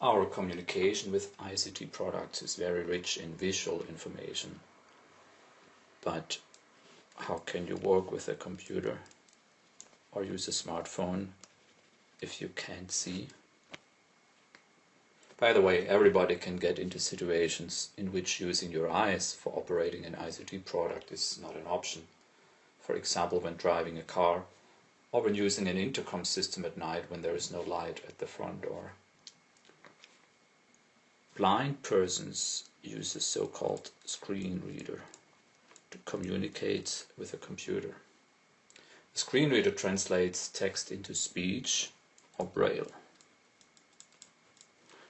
Our communication with ICT products is very rich in visual information. But how can you work with a computer or use a smartphone if you can't see? By the way, everybody can get into situations in which using your eyes for operating an ICT product is not an option. For example, when driving a car or when using an intercom system at night when there is no light at the front door. Blind persons use a so-called screen reader to communicate with a computer. The screen reader translates text into speech or braille,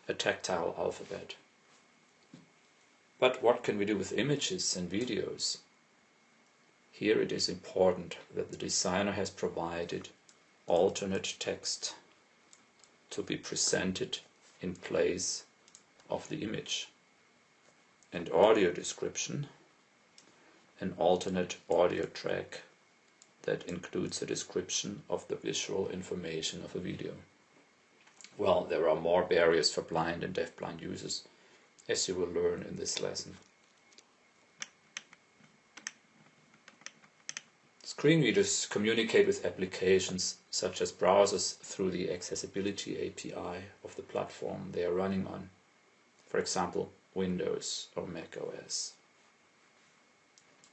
a tactile alphabet. But what can we do with images and videos? Here it is important that the designer has provided alternate text to be presented in place of the image, and audio description, an alternate audio track that includes a description of the visual information of a video. Well, there are more barriers for blind and deafblind users, as you will learn in this lesson. Screen readers communicate with applications such as browsers through the accessibility API of the platform they are running on for example Windows or Mac OS.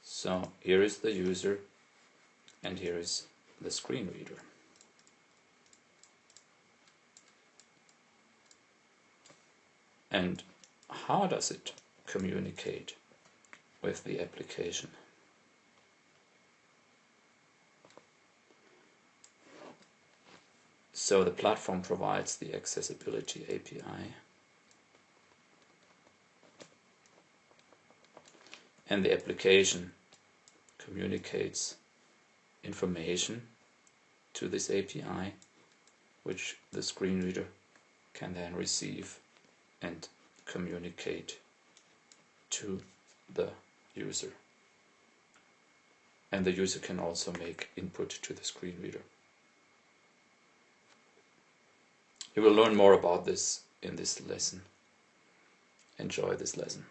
So here is the user and here is the screen reader. And how does it communicate with the application? So the platform provides the accessibility API and the application communicates information to this API which the screen reader can then receive and communicate to the user. And the user can also make input to the screen reader. You will learn more about this in this lesson. Enjoy this lesson.